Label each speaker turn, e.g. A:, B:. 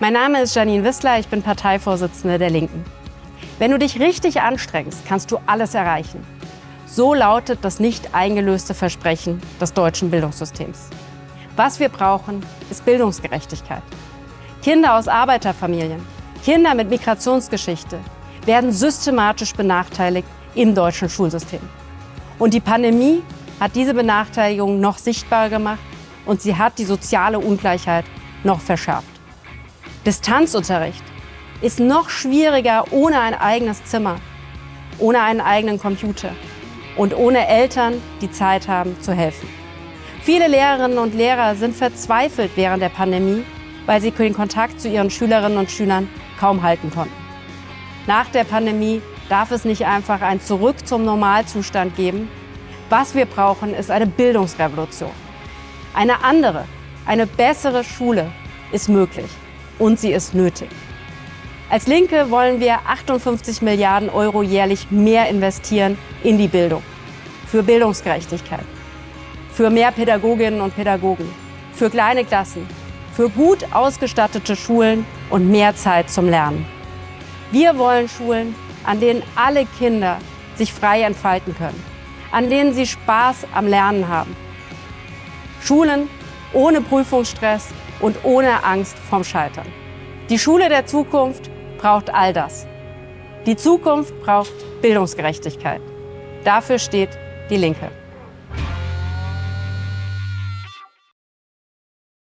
A: Mein Name ist Janine Wissler, ich bin Parteivorsitzende der Linken. Wenn du dich richtig anstrengst, kannst du alles erreichen. So lautet das nicht eingelöste Versprechen des deutschen Bildungssystems. Was wir brauchen, ist Bildungsgerechtigkeit. Kinder aus Arbeiterfamilien, Kinder mit Migrationsgeschichte werden systematisch benachteiligt im deutschen Schulsystem. Und die Pandemie hat diese Benachteiligung noch sichtbarer gemacht und sie hat die soziale Ungleichheit noch verschärft. Distanzunterricht ist noch schwieriger ohne ein eigenes Zimmer, ohne einen eigenen Computer und ohne Eltern, die Zeit haben zu helfen. Viele Lehrerinnen und Lehrer sind verzweifelt während der Pandemie, weil sie den Kontakt zu ihren Schülerinnen und Schülern kaum halten konnten. Nach der Pandemie darf es nicht einfach ein Zurück zum Normalzustand geben. Was wir brauchen, ist eine Bildungsrevolution. Eine andere, eine bessere Schule ist möglich und sie ist nötig. Als Linke wollen wir 58 Milliarden Euro jährlich mehr investieren in die Bildung. Für Bildungsgerechtigkeit, für mehr Pädagoginnen und Pädagogen, für kleine Klassen, für gut ausgestattete Schulen und mehr Zeit zum Lernen. Wir wollen Schulen, an denen alle Kinder sich frei entfalten können, an denen sie Spaß am Lernen haben. Schulen ohne Prüfungsstress und ohne Angst vorm Scheitern. Die Schule der Zukunft braucht all das. Die Zukunft braucht Bildungsgerechtigkeit. Dafür steht die Linke.